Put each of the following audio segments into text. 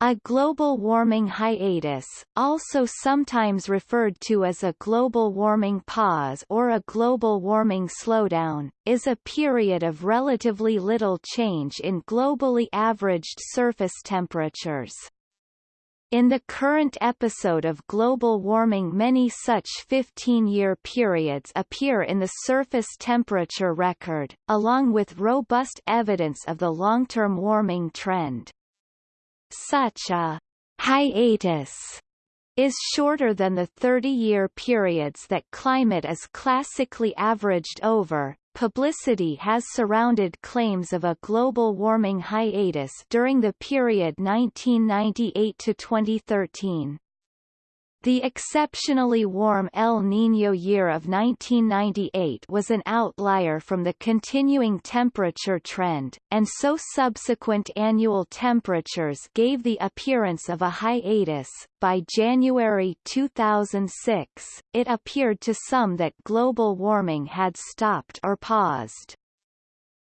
A global warming hiatus, also sometimes referred to as a global warming pause or a global warming slowdown, is a period of relatively little change in globally averaged surface temperatures. In the current episode of global warming many such 15-year periods appear in the surface temperature record, along with robust evidence of the long-term warming trend. Such a hiatus is shorter than the 30-year periods that climate is classically averaged over. Publicity has surrounded claims of a global warming hiatus during the period 1998 to 2013. The exceptionally warm El Niño year of 1998 was an outlier from the continuing temperature trend, and so subsequent annual temperatures gave the appearance of a hiatus. By January 2006, it appeared to some that global warming had stopped or paused.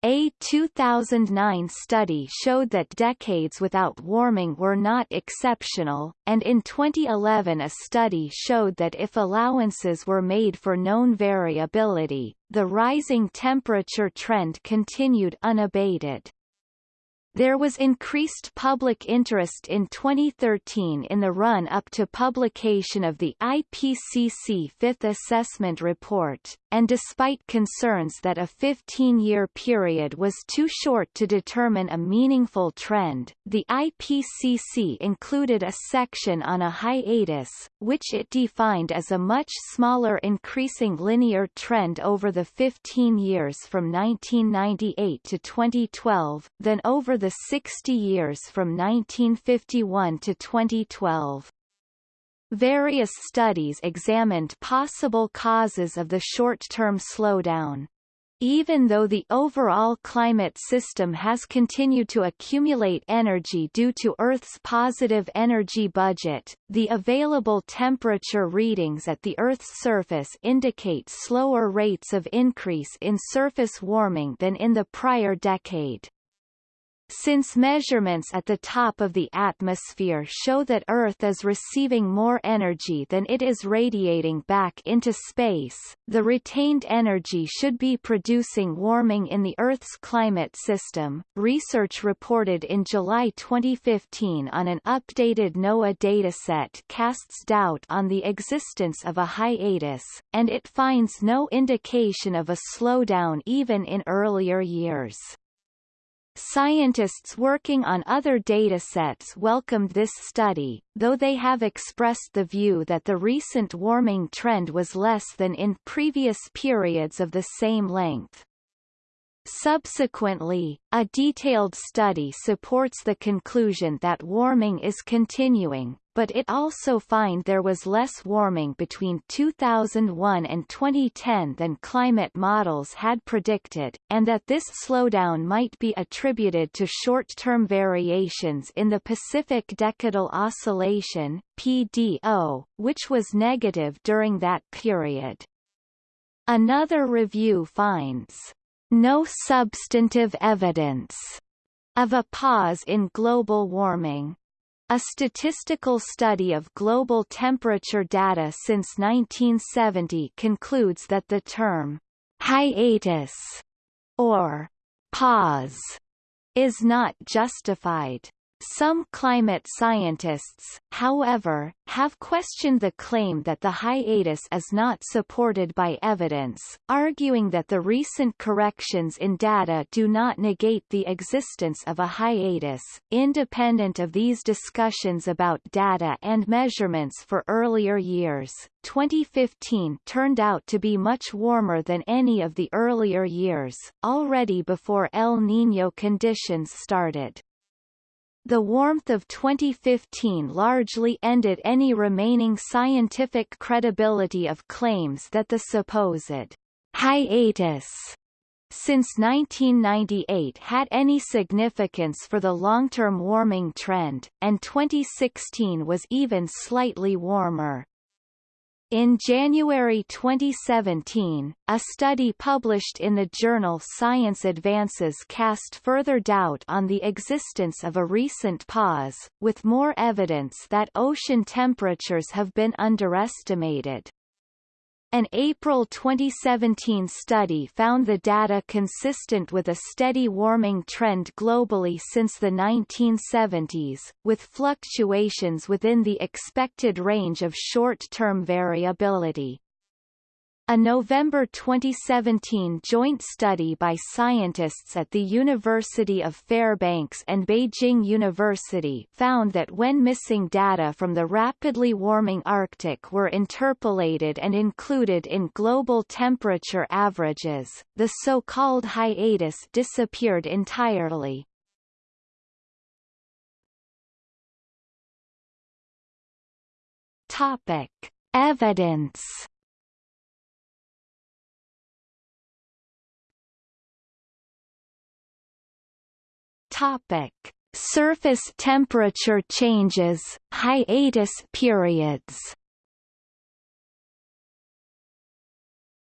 A 2009 study showed that decades without warming were not exceptional, and in 2011 a study showed that if allowances were made for known variability, the rising temperature trend continued unabated. There was increased public interest in 2013 in the run-up to publication of the IPCC Fifth Assessment Report, and despite concerns that a 15-year period was too short to determine a meaningful trend, the IPCC included a section on a hiatus, which it defined as a much smaller increasing linear trend over the 15 years from 1998 to 2012, than over the 60 years from 1951 to 2012. Various studies examined possible causes of the short-term slowdown. Even though the overall climate system has continued to accumulate energy due to Earth's positive energy budget, the available temperature readings at the Earth's surface indicate slower rates of increase in surface warming than in the prior decade. Since measurements at the top of the atmosphere show that Earth is receiving more energy than it is radiating back into space, the retained energy should be producing warming in the Earth's climate system. Research reported in July 2015 on an updated NOAA dataset casts doubt on the existence of a hiatus, and it finds no indication of a slowdown even in earlier years. Scientists working on other datasets welcomed this study, though they have expressed the view that the recent warming trend was less than in previous periods of the same length. Subsequently, a detailed study supports the conclusion that warming is continuing, but it also find there was less warming between 2001 and 2010 than climate models had predicted, and that this slowdown might be attributed to short-term variations in the Pacific Decadal Oscillation PDO, which was negative during that period. Another review finds no substantive evidence of a pause in global warming. A statistical study of global temperature data since 1970 concludes that the term hiatus or pause is not justified. Some climate scientists, however, have questioned the claim that the hiatus is not supported by evidence, arguing that the recent corrections in data do not negate the existence of a hiatus. Independent of these discussions about data and measurements for earlier years, 2015 turned out to be much warmer than any of the earlier years, already before El Niño conditions started. The warmth of 2015 largely ended any remaining scientific credibility of claims that the supposed hiatus since 1998 had any significance for the long-term warming trend, and 2016 was even slightly warmer. In January 2017, a study published in the journal Science Advances cast further doubt on the existence of a recent pause, with more evidence that ocean temperatures have been underestimated. An April 2017 study found the data consistent with a steady warming trend globally since the 1970s, with fluctuations within the expected range of short-term variability. A November 2017 joint study by scientists at the University of Fairbanks and Beijing University found that when missing data from the rapidly warming Arctic were interpolated and included in global temperature averages, the so-called hiatus disappeared entirely. Topic. Evidence Topic: Surface temperature changes, hiatus periods.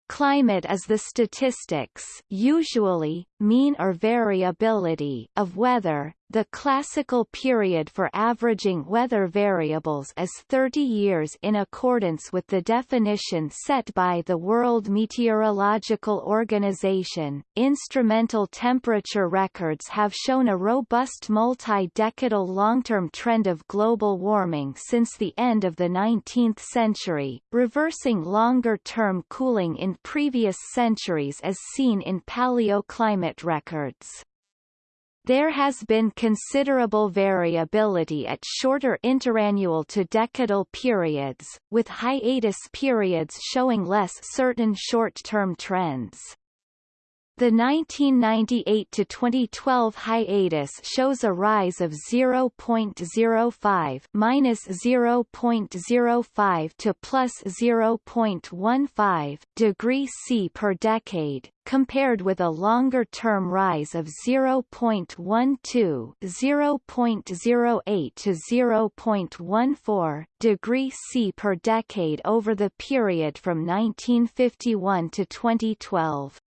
Climate is the statistics usually, mean or variability of weather, the classical period for averaging weather variables is 30 years in accordance with the definition set by the World Meteorological Organization. Instrumental temperature records have shown a robust multi-decadal long-term trend of global warming since the end of the 19th century, reversing longer-term cooling in previous centuries as seen in paleoclimate records. There has been considerable variability at shorter interannual to decadal periods, with hiatus periods showing less certain short-term trends. The 1998 to 2012 hiatus shows a rise of 0.05 minus 0.05 to plus 0.15 degree C per decade, compared with a longer-term rise of 0.12 0.08 to 0.14 degree C per decade over the period from 1951 to 2012.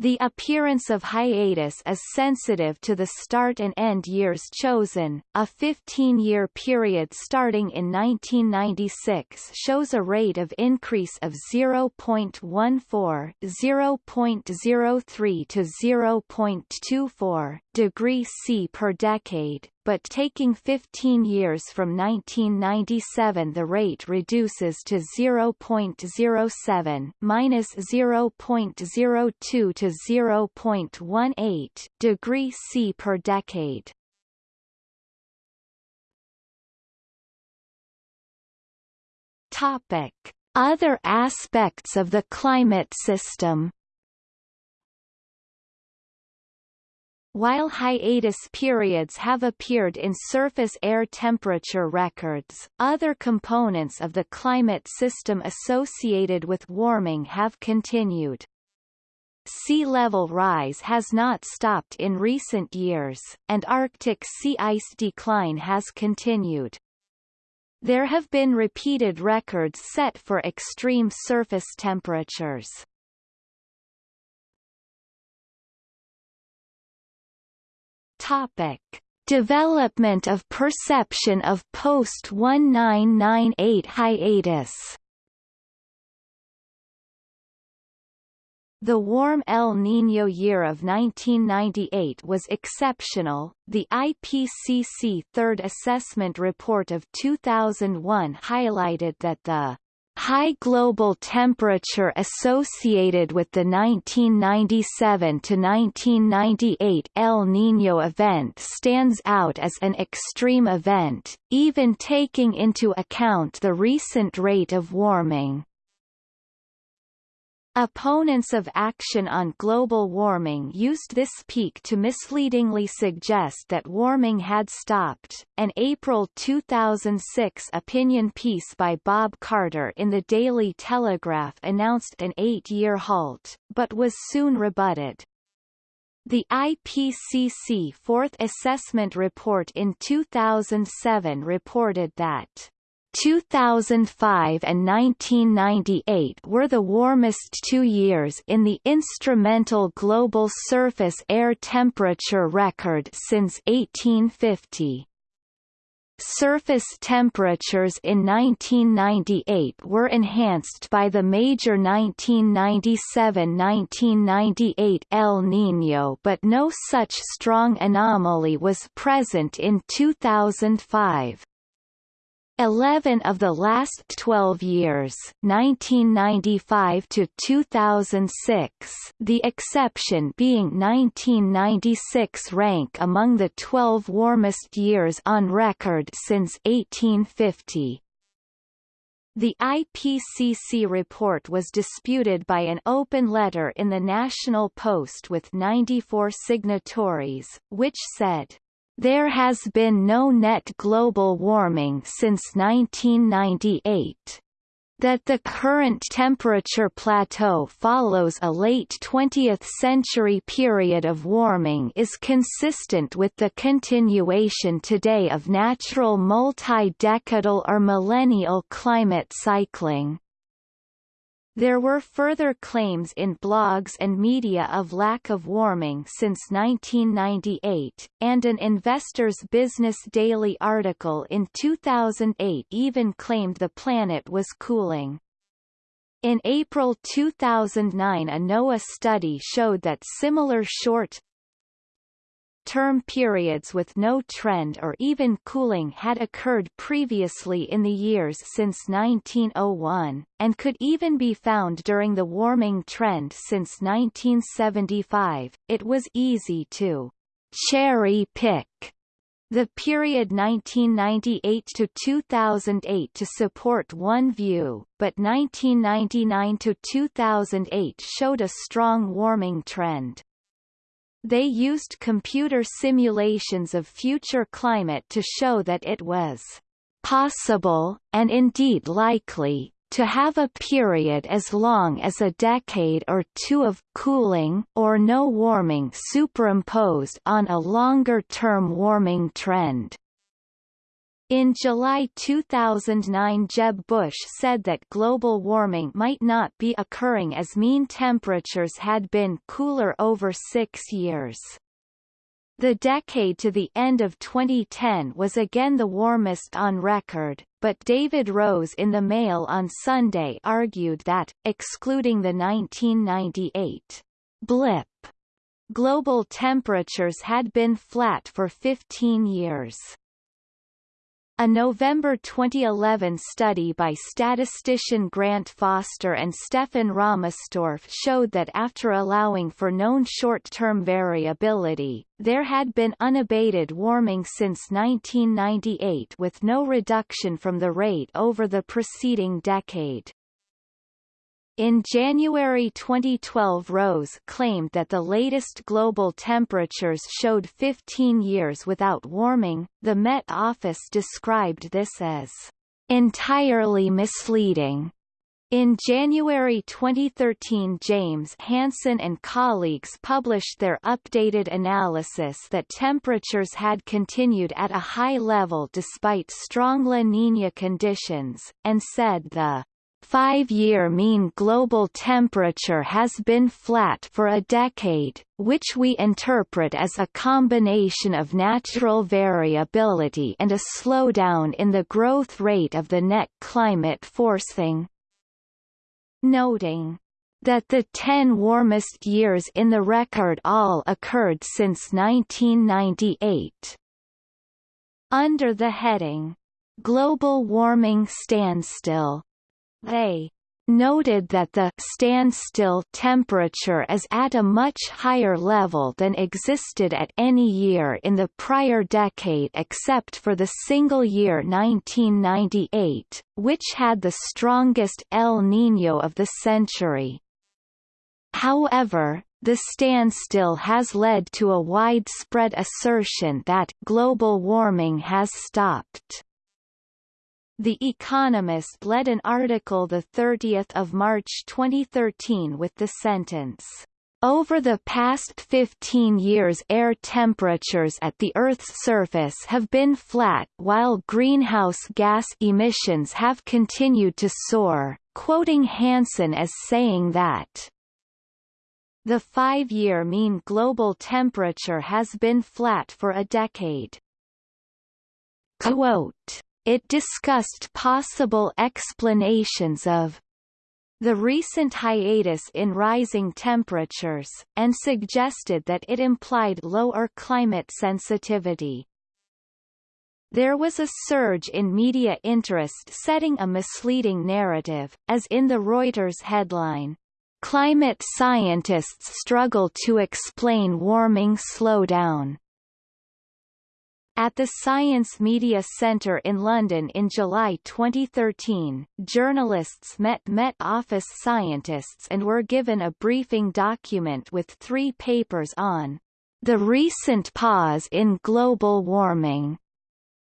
The appearance of hiatus is sensitive to the start and end years chosen. A 15-year period starting in 1996 shows a rate of increase of 0.14, 0.03 to 0.24 degree C per decade, but taking 15 years from 1997 the rate reduces to 0.07 minus 0.02 to 0.18 degree C per decade. Topic: Other aspects of the climate system While hiatus periods have appeared in surface air temperature records, other components of the climate system associated with warming have continued. Sea level rise has not stopped in recent years, and Arctic sea ice decline has continued. There have been repeated records set for extreme surface temperatures. Topic: Development of perception of post-1998 hiatus The warm El Niño year of 1998 was exceptional. The IPCC Third Assessment Report of 2001 highlighted that the High global temperature associated with the 1997–1998 El Niño event stands out as an extreme event, even taking into account the recent rate of warming. Opponents of action on global warming used this peak to misleadingly suggest that warming had stopped. An April 2006 opinion piece by Bob Carter in the Daily Telegraph announced an eight-year halt, but was soon rebutted. The IPCC Fourth Assessment Report in 2007 reported that 2005 and 1998 were the warmest two years in the instrumental global surface air temperature record since 1850. Surface temperatures in 1998 were enhanced by the major 1997–1998 El Niño but no such strong anomaly was present in 2005. 11 of the last 12 years 1995 to 2006 the exception being 1996 rank among the 12 warmest years on record since 1850 the IPCC report was disputed by an open letter in the National Post with 94 signatories, which said, there has been no net global warming since 1998. That the current temperature plateau follows a late 20th century period of warming is consistent with the continuation today of natural multi-decadal or millennial climate cycling. There were further claims in blogs and media of lack of warming since 1998, and an Investor's Business Daily article in 2008 even claimed the planet was cooling. In April 2009 a NOAA study showed that similar short, term periods with no trend or even cooling had occurred previously in the years since 1901, and could even be found during the warming trend since 1975. It was easy to cherry pick the period 1998 to 2008 to support one view, but 1999 to 2008 showed a strong warming trend. They used computer simulations of future climate to show that it was possible, and indeed likely, to have a period as long as a decade or two of cooling or no warming superimposed on a longer-term warming trend. In July 2009 Jeb Bush said that global warming might not be occurring as mean temperatures had been cooler over six years. The decade to the end of 2010 was again the warmest on record, but David Rose in the Mail on Sunday argued that, excluding the 1998 blip, global temperatures had been flat for 15 years. A November 2011 study by statistician Grant Foster and Stefan Rahmstorf showed that after allowing for known short-term variability, there had been unabated warming since 1998 with no reduction from the rate over the preceding decade. In January 2012 Rose claimed that the latest global temperatures showed 15 years without warming. The Met Office described this as entirely misleading. In January 2013 James Hansen and colleagues published their updated analysis that temperatures had continued at a high level despite strong La Niña conditions, and said the five-year mean global temperature has been flat for a decade, which we interpret as a combination of natural variability and a slowdown in the growth rate of the net climate forcing. Noting that the 10 warmest years in the record all occurred since 1998. Under the heading, Global Warming Standstill, they noted that the standstill temperature is at a much higher level than existed at any year in the prior decade except for the single year 1998, which had the strongest El Niño of the century. However, the standstill has led to a widespread assertion that global warming has stopped. The Economist led an article 30 March 2013 with the sentence, Over the past 15 years air temperatures at the Earth's surface have been flat while greenhouse gas emissions have continued to soar, quoting Hansen as saying that the five-year mean global temperature has been flat for a decade. Quote, it discussed possible explanations of the recent hiatus in rising temperatures, and suggested that it implied lower climate sensitivity. There was a surge in media interest setting a misleading narrative, as in the Reuters headline, Climate scientists struggle to explain warming slowdown. At the Science Media Centre in London in July 2013, journalists met Met Office scientists and were given a briefing document with three papers on the recent pause in global warming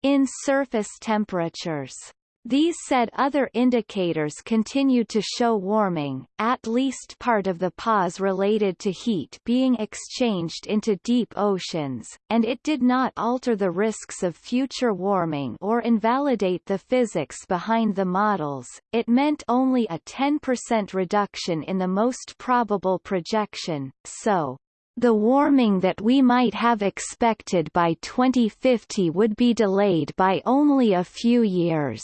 in surface temperatures. These said other indicators continued to show warming, at least part of the pause related to heat being exchanged into deep oceans, and it did not alter the risks of future warming or invalidate the physics behind the models, it meant only a 10% reduction in the most probable projection, so the warming that we might have expected by 2050 would be delayed by only a few years.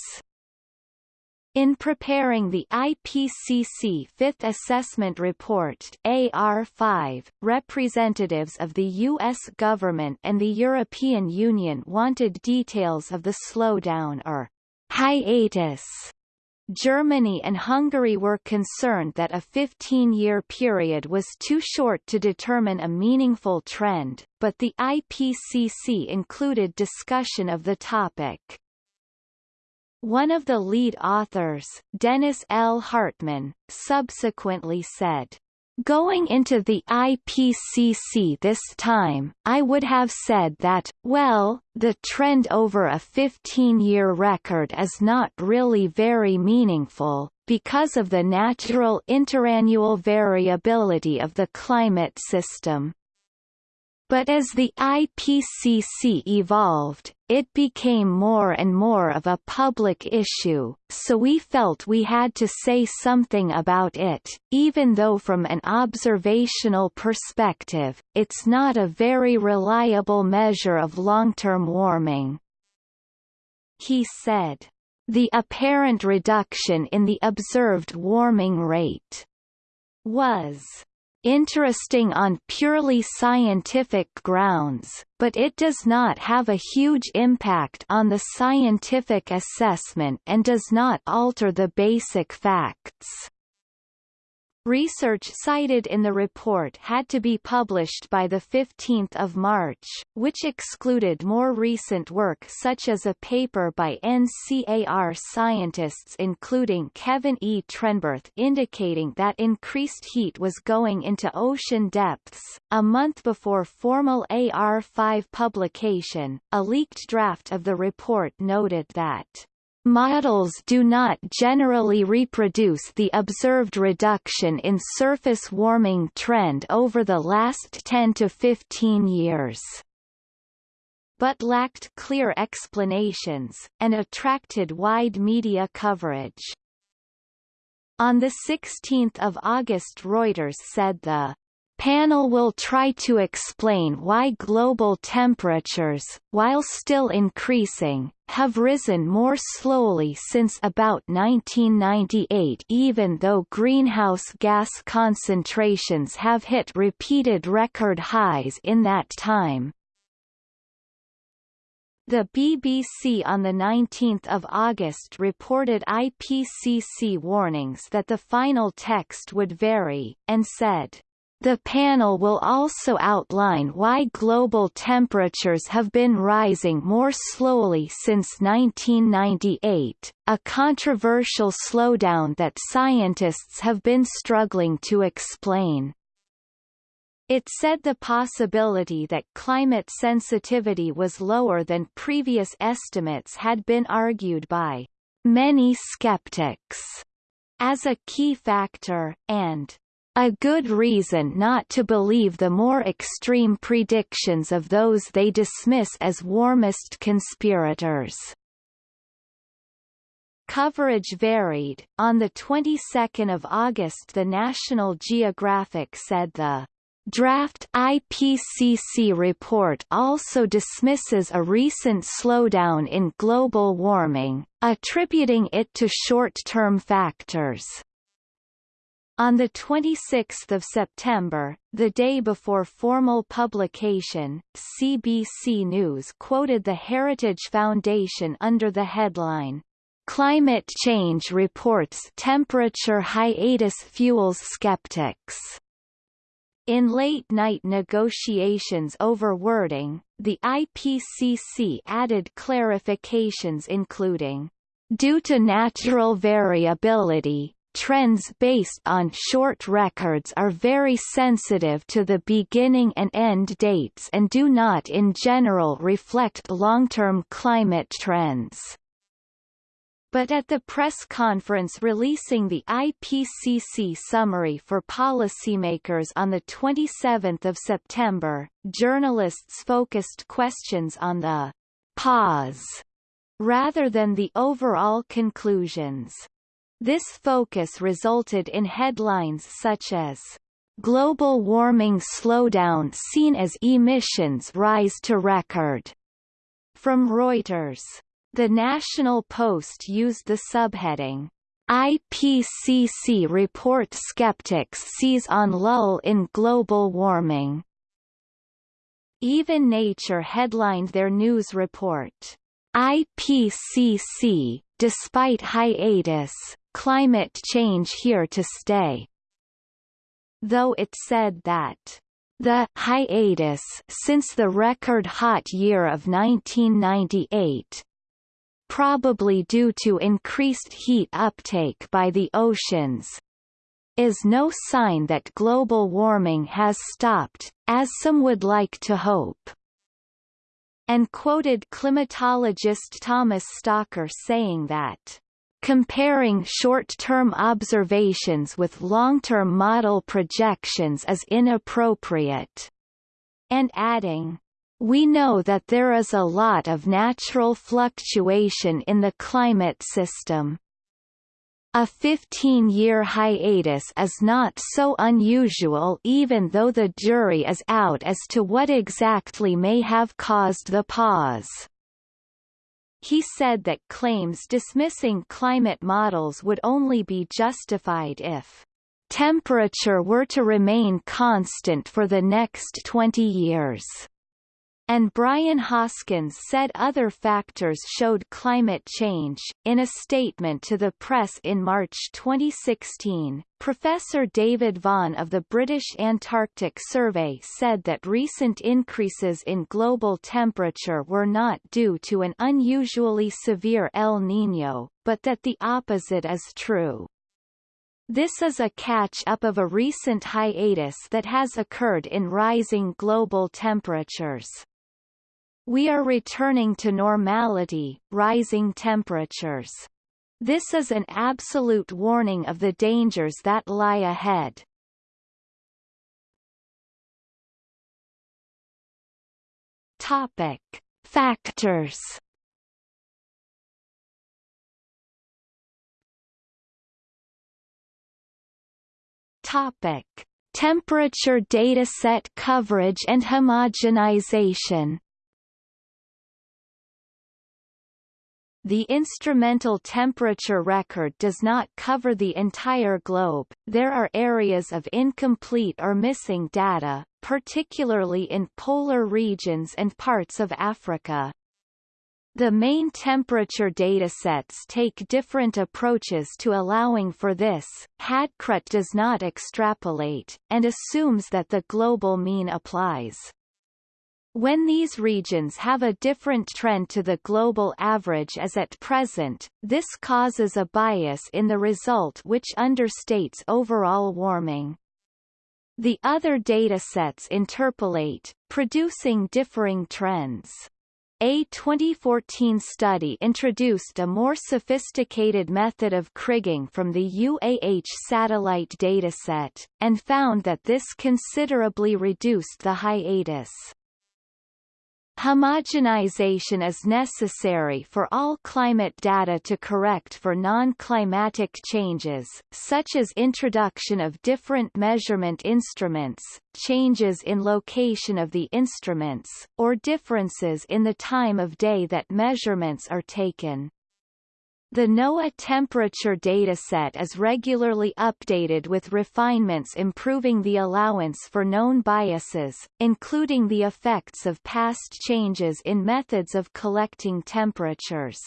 In preparing the IPCC Fifth Assessment Report AR5, representatives of the U.S. government and the European Union wanted details of the slowdown or hiatus. Germany and Hungary were concerned that a 15-year period was too short to determine a meaningful trend, but the IPCC included discussion of the topic. One of the lead authors, Dennis L. Hartmann, subsequently said, Going into the IPCC this time, I would have said that, well, the trend over a 15-year record is not really very meaningful, because of the natural interannual variability of the climate system. But as the IPCC evolved, it became more and more of a public issue, so we felt we had to say something about it, even though from an observational perspective, it's not a very reliable measure of long-term warming. He said. The apparent reduction in the observed warming rate was interesting on purely scientific grounds, but it does not have a huge impact on the scientific assessment and does not alter the basic facts. Research cited in the report had to be published by 15 March, which excluded more recent work such as a paper by NCAR scientists including Kevin E. Trenberth indicating that increased heat was going into ocean depths. A month before formal AR5 publication, a leaked draft of the report noted that Models do not generally reproduce the observed reduction in surface warming trend over the last 10 to 15 years but lacked clear explanations, and attracted wide media coverage. On 16 August Reuters said the panel will try to explain why global temperatures, while still increasing, have risen more slowly since about 1998 even though greenhouse gas concentrations have hit repeated record highs in that time. The BBC on 19 August reported IPCC warnings that the final text would vary, and said, the panel will also outline why global temperatures have been rising more slowly since 1998, a controversial slowdown that scientists have been struggling to explain. It said the possibility that climate sensitivity was lower than previous estimates had been argued by many skeptics as a key factor, and a good reason not to believe the more extreme predictions of those they dismiss as warmist conspirators. Coverage varied. On the 22nd of August the National Geographic said the Draft IPCC report also dismisses a recent slowdown in global warming, attributing it to short-term factors. On 26 September, the day before formal publication, CBC News quoted the Heritage Foundation under the headline, Climate Change Reports Temperature Hiatus Fuels Skeptics. In late-night negotiations over wording, the IPCC added clarifications including, Due to natural variability, trends based on short records are very sensitive to the beginning and end dates and do not in general reflect long-term climate trends. But at the press conference releasing the IPCC summary for policymakers on 27 September, journalists focused questions on the pause rather than the overall conclusions. This focus resulted in headlines such as Global warming slowdown seen as emissions rise to record from Reuters. The National Post used the subheading IPCC report skeptics seize on lull in global warming. Even Nature headlined their news report, IPCC, despite hiatus, climate change here to stay. Though it said that the hiatus since the record hot year of 1998 probably due to increased heat uptake by the oceans is no sign that global warming has stopped, as some would like to hope and quoted climatologist Thomas Stocker saying that Comparing short-term observations with long-term model projections is inappropriate, and adding, we know that there is a lot of natural fluctuation in the climate system. A 15-year hiatus is not so unusual even though the jury is out as to what exactly may have caused the pause. He said that claims dismissing climate models would only be justified if temperature were to remain constant for the next 20 years and Brian Hoskins said other factors showed climate change. In a statement to the press in March 2016, Professor David Vaughan of the British Antarctic Survey said that recent increases in global temperature were not due to an unusually severe El Niño, but that the opposite is true. This is a catch-up of a recent hiatus that has occurred in rising global temperatures. We are returning to normality, rising temperatures. This is an absolute warning of the dangers that lie ahead. Topic. Factors Topic: Temperature dataset coverage and homogenization. The instrumental temperature record does not cover the entire globe, there are areas of incomplete or missing data, particularly in polar regions and parts of Africa. The main temperature datasets take different approaches to allowing for this. HADCRUT does not extrapolate, and assumes that the global mean applies. When these regions have a different trend to the global average as at present, this causes a bias in the result which understates overall warming. The other datasets interpolate, producing differing trends. A 2014 study introduced a more sophisticated method of kriging from the UAH satellite dataset, and found that this considerably reduced the hiatus. Homogenization is necessary for all climate data to correct for non-climatic changes, such as introduction of different measurement instruments, changes in location of the instruments, or differences in the time of day that measurements are taken. The NOAA temperature dataset is regularly updated with refinements improving the allowance for known biases, including the effects of past changes in methods of collecting temperatures.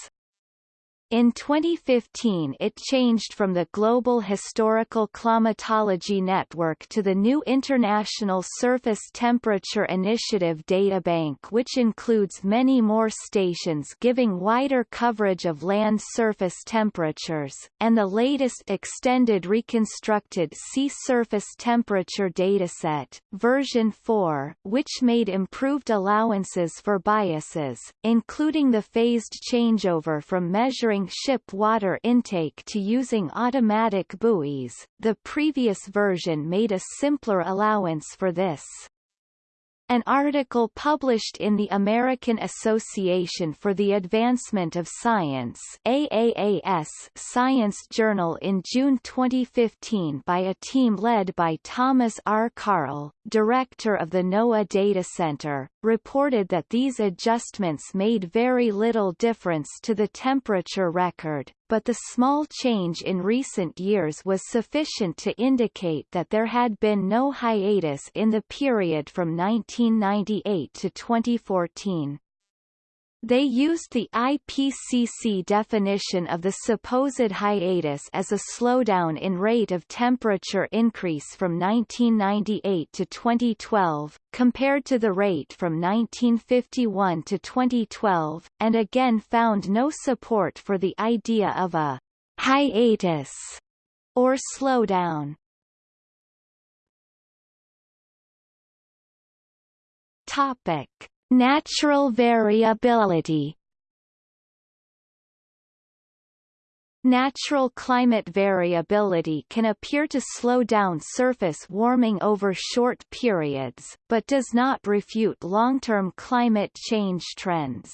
In 2015 it changed from the Global Historical Climatology Network to the new International Surface Temperature Initiative databank which includes many more stations giving wider coverage of land surface temperatures, and the latest extended reconstructed sea surface temperature dataset, version 4, which made improved allowances for biases, including the phased changeover from measuring ship water intake to using automatic buoys, the previous version made a simpler allowance for this. An article published in the American Association for the Advancement of Science AAAS Science Journal in June 2015 by a team led by Thomas R. Karl, director of the NOAA Data Center, reported that these adjustments made very little difference to the temperature record, but the small change in recent years was sufficient to indicate that there had been no hiatus in the period from 1998 to 2014. They used the IPCC definition of the supposed hiatus as a slowdown in rate of temperature increase from 1998 to 2012, compared to the rate from 1951 to 2012, and again found no support for the idea of a hiatus or slowdown. Topic Natural variability Natural climate variability can appear to slow down surface warming over short periods, but does not refute long-term climate change trends.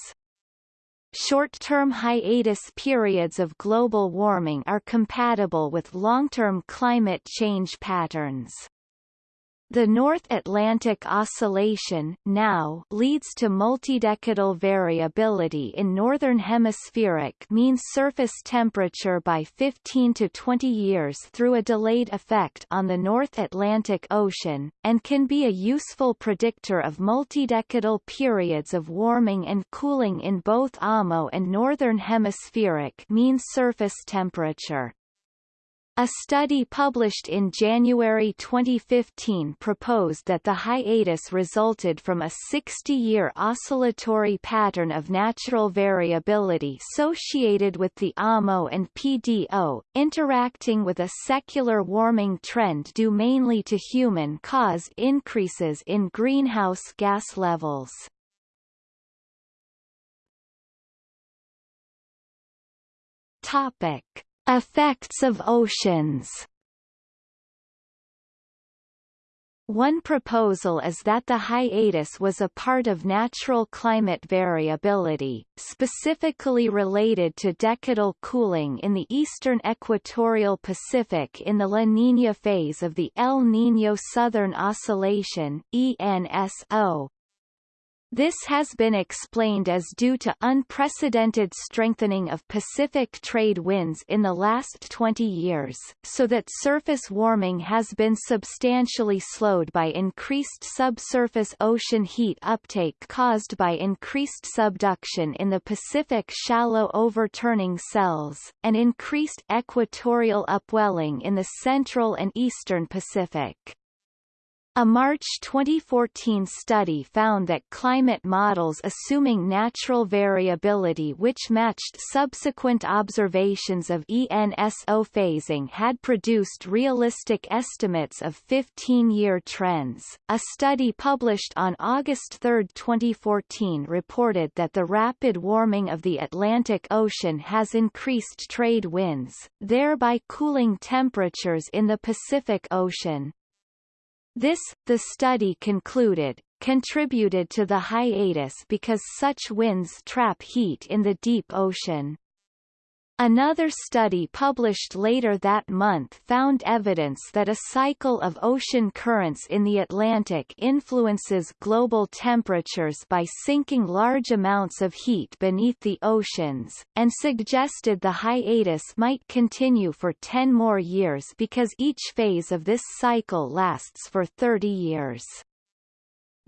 Short-term hiatus periods of global warming are compatible with long-term climate change patterns. The North Atlantic Oscillation now leads to multidecadal variability in northern hemispheric mean surface temperature by 15 to 20 years through a delayed effect on the North Atlantic Ocean, and can be a useful predictor of multidecadal periods of warming and cooling in both AMO and northern hemispheric mean surface temperature. A study published in January 2015 proposed that the hiatus resulted from a 60-year oscillatory pattern of natural variability associated with the AMO and PDO, interacting with a secular warming trend due mainly to human-caused increases in greenhouse gas levels. Topic. Effects of oceans. One proposal is that the hiatus was a part of natural climate variability, specifically related to decadal cooling in the eastern equatorial Pacific in the La Niña phase of the El Niño Southern Oscillation ENSO, this has been explained as due to unprecedented strengthening of Pacific trade winds in the last 20 years, so that surface warming has been substantially slowed by increased subsurface ocean heat uptake caused by increased subduction in the Pacific shallow overturning cells, and increased equatorial upwelling in the central and eastern Pacific. A March 2014 study found that climate models assuming natural variability which matched subsequent observations of ENSO phasing had produced realistic estimates of 15-year trends. A study published on August 3, 2014 reported that the rapid warming of the Atlantic Ocean has increased trade winds, thereby cooling temperatures in the Pacific Ocean. This, the study concluded, contributed to the hiatus because such winds trap heat in the deep ocean. Another study published later that month found evidence that a cycle of ocean currents in the Atlantic influences global temperatures by sinking large amounts of heat beneath the oceans, and suggested the hiatus might continue for 10 more years because each phase of this cycle lasts for 30 years.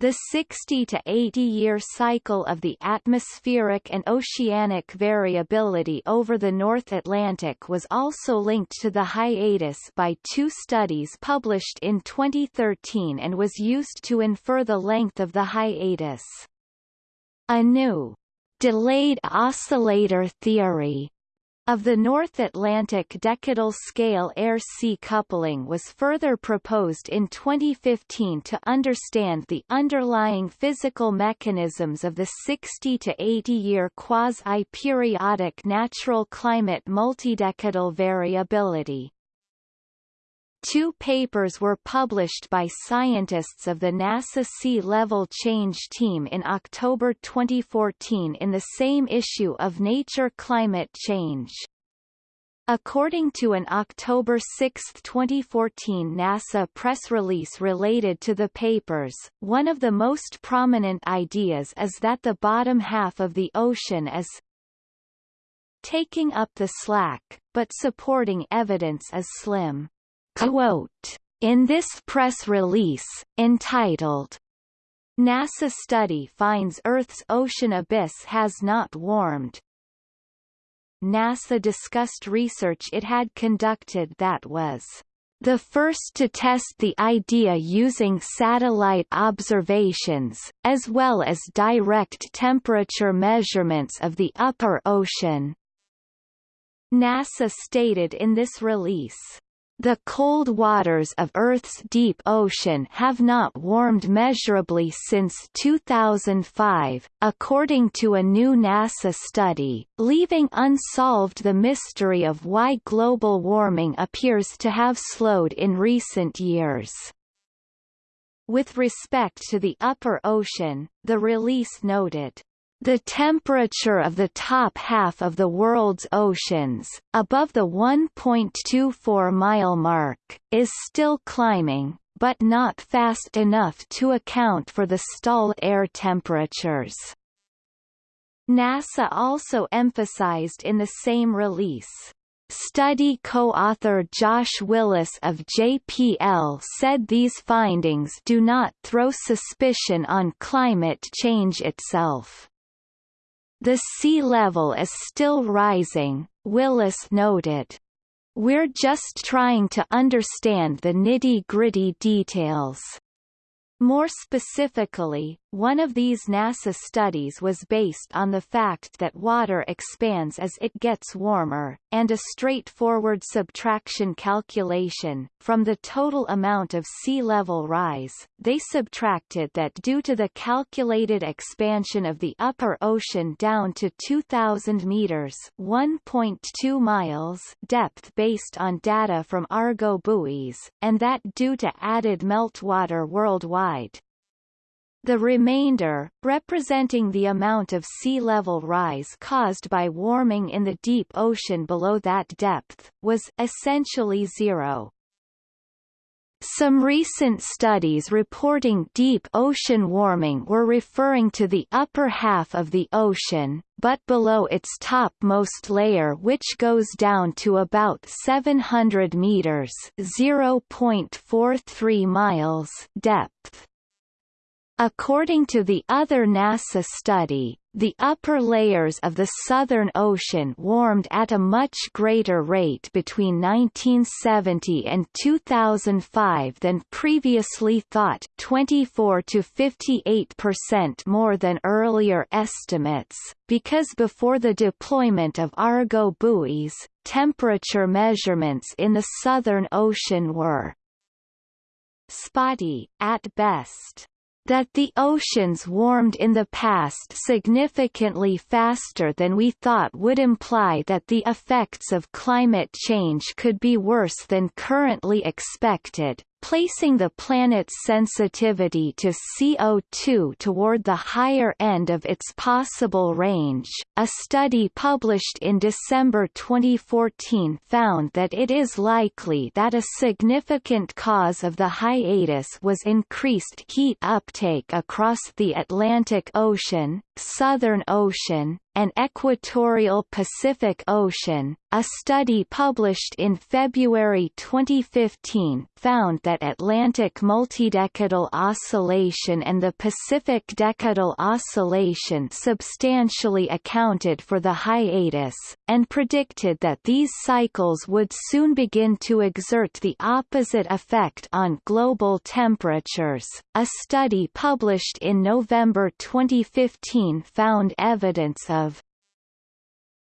The 60 to 80 year cycle of the atmospheric and oceanic variability over the North Atlantic was also linked to the hiatus by two studies published in 2013 and was used to infer the length of the hiatus. A new delayed oscillator theory of the North Atlantic decadal scale air-sea coupling was further proposed in 2015 to understand the underlying physical mechanisms of the 60 to 80-year quasi-periodic natural climate multidecadal variability. Two papers were published by scientists of the NASA Sea Level Change Team in October 2014 in the same issue of Nature Climate Change. According to an October 6, 2014 NASA press release related to the papers, one of the most prominent ideas is that the bottom half of the ocean is taking up the slack, but supporting evidence is slim. Quote, in this press release, entitled, NASA study finds Earth's ocean abyss has not warmed. NASA discussed research it had conducted that was the first to test the idea using satellite observations, as well as direct temperature measurements of the upper ocean. NASA stated in this release, the cold waters of Earth's deep ocean have not warmed measurably since 2005, according to a new NASA study, leaving unsolved the mystery of why global warming appears to have slowed in recent years. With respect to the upper ocean, the release noted, the temperature of the top half of the world's oceans, above the 1.24 mile mark, is still climbing, but not fast enough to account for the stalled air temperatures. NASA also emphasized in the same release, Study co-author Josh Willis of JPL said these findings do not throw suspicion on climate change itself. The sea level is still rising, Willis noted. We're just trying to understand the nitty-gritty details. More specifically, one of these NASA studies was based on the fact that water expands as it gets warmer, and a straightforward subtraction calculation, from the total amount of sea level rise, they subtracted that due to the calculated expansion of the upper ocean down to 2,000 meters 1.2 miles depth based on data from Argo buoys, and that due to added meltwater worldwide the remainder, representing the amount of sea level rise caused by warming in the deep ocean below that depth, was essentially zero. Some recent studies reporting deep ocean warming were referring to the upper half of the ocean, but below its topmost layer which goes down to about 700 meters (0.43 miles) depth. According to the other NASA study, the upper layers of the Southern Ocean warmed at a much greater rate between 1970 and 2005 than previously thought 24 to 58% more than earlier estimates, because before the deployment of Argo buoys, temperature measurements in the Southern Ocean were spotty, at best. That the oceans warmed in the past significantly faster than we thought would imply that the effects of climate change could be worse than currently expected, placing the planet's sensitivity to CO2 toward the higher end of its possible range. A study published in December 2014 found that it is likely that a significant cause of the hiatus was increased heat uptake across the Atlantic Ocean, Southern Ocean, and equatorial Pacific Ocean. A study published in February 2015 found that Atlantic multidecadal oscillation and the Pacific decadal oscillation substantially accounted for the hiatus, and predicted that these cycles would soon begin to exert the opposite effect on global temperatures. A study published in November 2015 found evidence of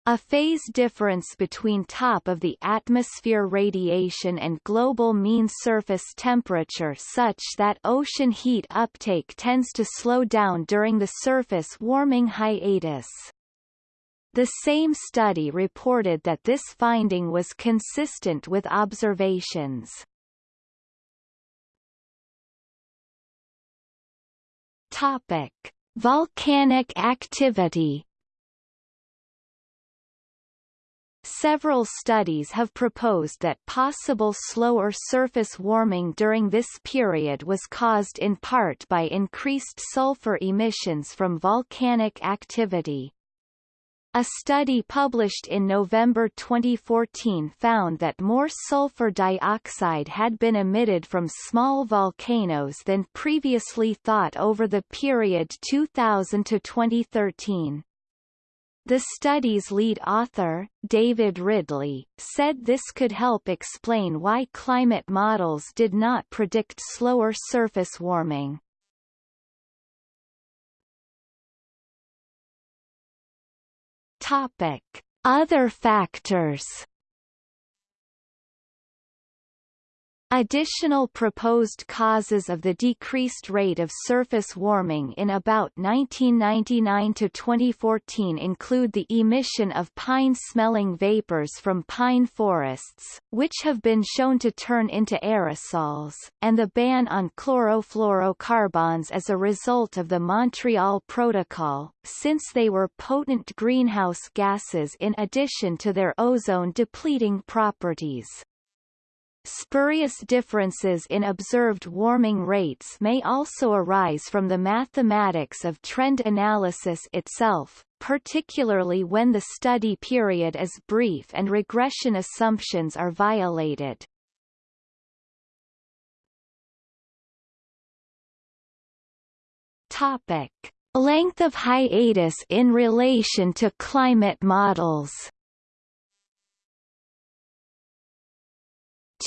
a phase difference between top of the atmosphere radiation and global mean surface temperature such that ocean heat uptake tends to slow down during the surface warming hiatus. The same study reported that this finding was consistent with observations. Topic: Volcanic activity Several studies have proposed that possible slower surface warming during this period was caused in part by increased sulfur emissions from volcanic activity. A study published in November 2014 found that more sulfur dioxide had been emitted from small volcanoes than previously thought over the period 2000 to 2013. The study's lead author, David Ridley, said this could help explain why climate models did not predict slower surface warming. Topic: Other factors Additional proposed causes of the decreased rate of surface warming in about 1999 to 2014 include the emission of pine-smelling vapors from pine forests, which have been shown to turn into aerosols, and the ban on chlorofluorocarbons as a result of the Montreal Protocol, since they were potent greenhouse gases in addition to their ozone-depleting properties. Spurious differences in observed warming rates may also arise from the mathematics of trend analysis itself, particularly when the study period is brief and regression assumptions are violated. Topic. Length of hiatus in relation to climate models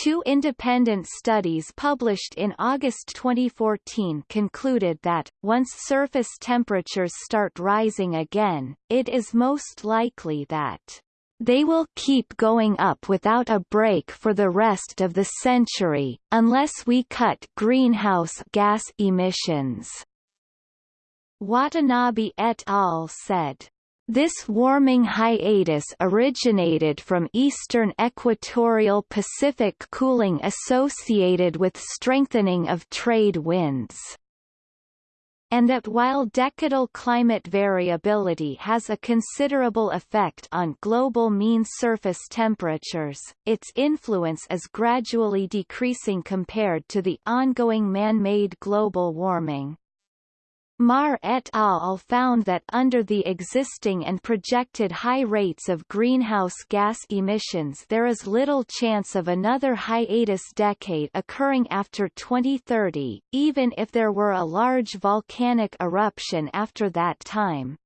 Two independent studies published in August 2014 concluded that, once surface temperatures start rising again, it is most likely that they will keep going up without a break for the rest of the century, unless we cut greenhouse gas emissions. Watanabe et al. said. This warming hiatus originated from eastern equatorial Pacific cooling associated with strengthening of trade winds and that while decadal climate variability has a considerable effect on global mean surface temperatures, its influence is gradually decreasing compared to the ongoing man-made global warming. Maher et al. found that under the existing and projected high rates of greenhouse gas emissions there is little chance of another hiatus decade occurring after 2030, even if there were a large volcanic eruption after that time.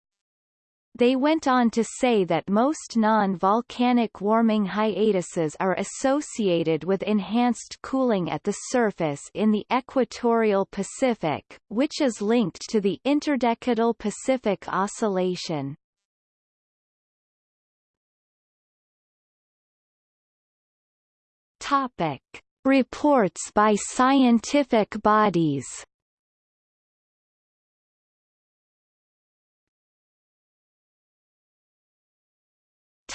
They went on to say that most non-volcanic warming hiatuses are associated with enhanced cooling at the surface in the equatorial Pacific, which is linked to the interdecadal Pacific Oscillation. Topic. Reports by scientific bodies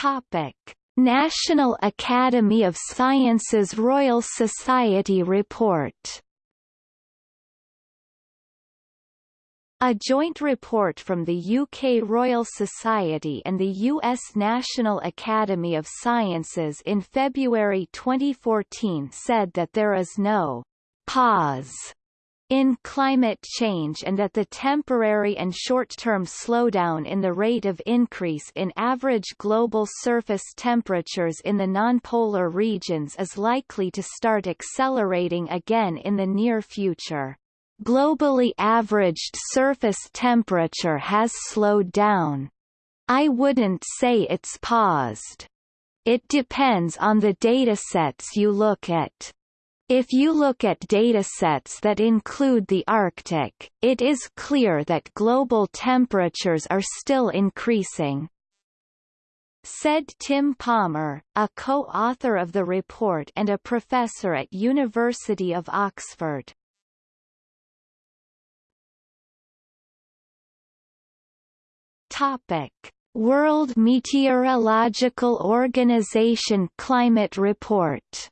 Topic: National Academy of Sciences Royal Society report. A joint report from the UK Royal Society and the US National Academy of Sciences in February 2014 said that there is no pause in climate change and that the temporary and short-term slowdown in the rate of increase in average global surface temperatures in the nonpolar regions is likely to start accelerating again in the near future. Globally averaged surface temperature has slowed down. I wouldn't say it's paused. It depends on the datasets you look at. If you look at datasets that include the Arctic, it is clear that global temperatures are still increasing. Said Tim Palmer, a co-author of the report and a professor at University of Oxford. Topic: World Meteorological Organization Climate Report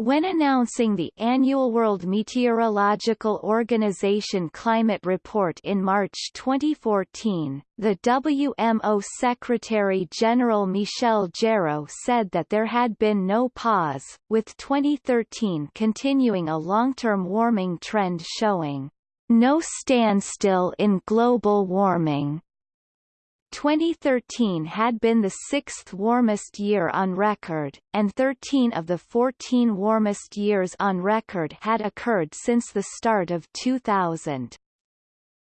When announcing the annual World Meteorological Organization Climate Report in March 2014, the WMO Secretary-General Michel Jarraud said that there had been no pause, with 2013 continuing a long-term warming trend showing no standstill in global warming. 2013 had been the sixth warmest year on record, and 13 of the 14 warmest years on record had occurred since the start of 2000.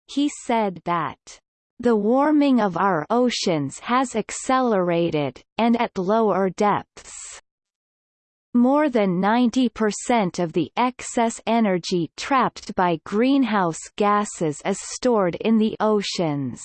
He said that the warming of our oceans has accelerated, and at lower depths. More than 90% of the excess energy trapped by greenhouse gases is stored in the oceans.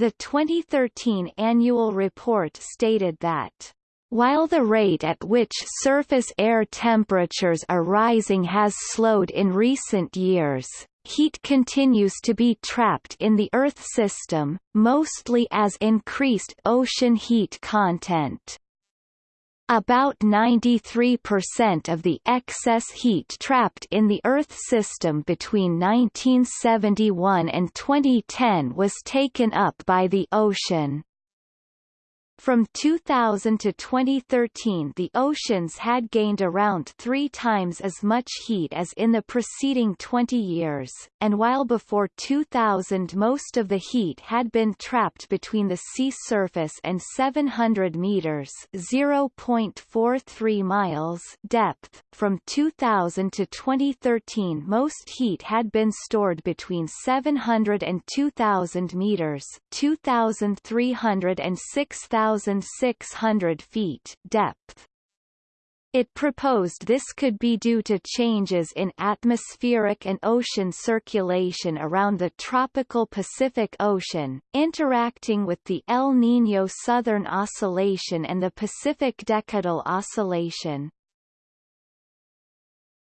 The 2013 annual report stated that while the rate at which surface air temperatures are rising has slowed in recent years, heat continues to be trapped in the Earth system, mostly as increased ocean heat content. About 93% of the excess heat trapped in the Earth system between 1971 and 2010 was taken up by the ocean. From 2000 to 2013 the oceans had gained around three times as much heat as in the preceding 20 years, and while before 2000 most of the heat had been trapped between the sea surface and 700 meters 0.43 miles depth, from 2000 to 2013 most heat had been stored between 700 and 2000 meters 2300 and 6000 1,600 feet depth. It proposed this could be due to changes in atmospheric and ocean circulation around the tropical Pacific Ocean, interacting with the El Niño Southern Oscillation and the Pacific Decadal Oscillation.